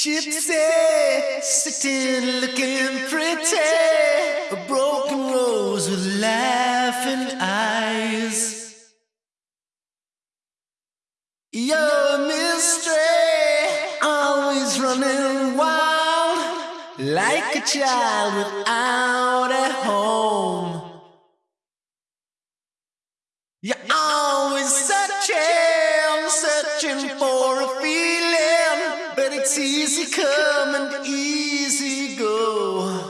Gypsy, sitting looking pretty. A broken rose with laughing eyes. You're a mystery, always running wild, like a child without a home. You're it's easy come and easy go.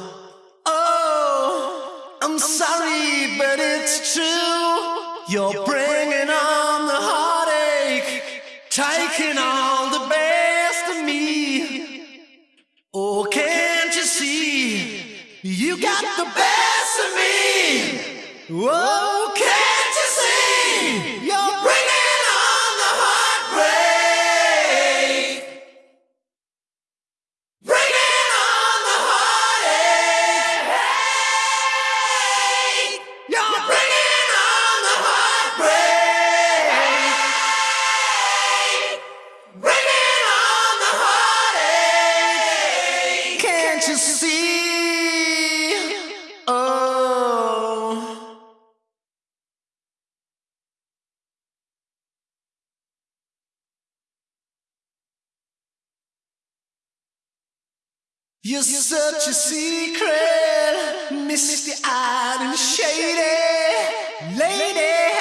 Oh, I'm sorry, but it's true. You're bringing on the heartache, taking all the best of me. Oh, can't you see? You got the best of me. Whoa, can't you see? You're such a secret, misty eyed and shady. Lady,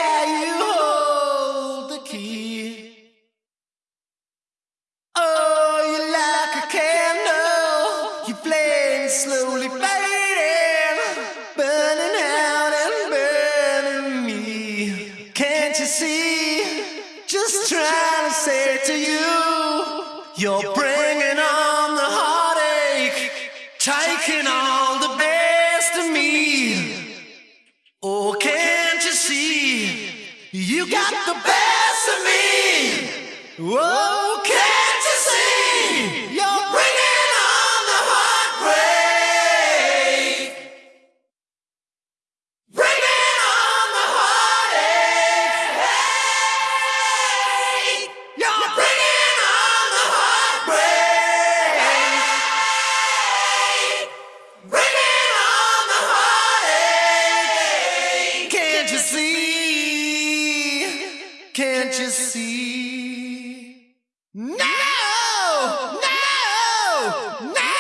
slowly fading, burning out and burning me. Can't you see? Just trying to say to you, you're bringing on the heartache, taking all the best of me. Oh, can't you see? You got the best of me. Whoa, Can't you see? Can't you see? No! No! No!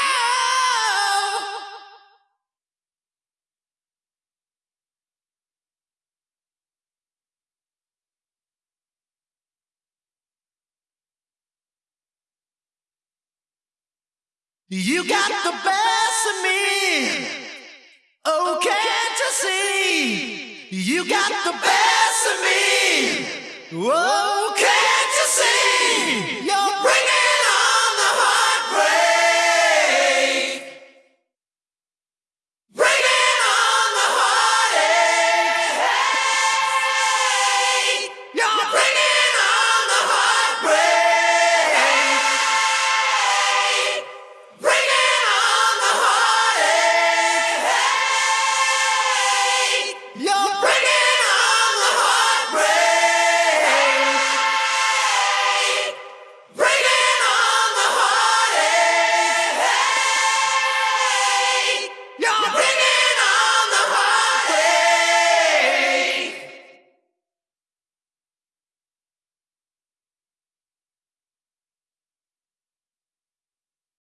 You got the best of me. Oh, can't you see? You got the best of me. Oh,